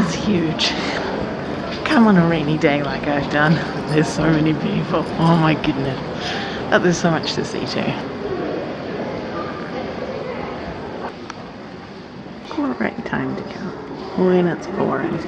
is huge. Come on a rainy day like I've done. There's so many people. Oh my goodness. But there's so much to see too. Great time to come when it's pouring.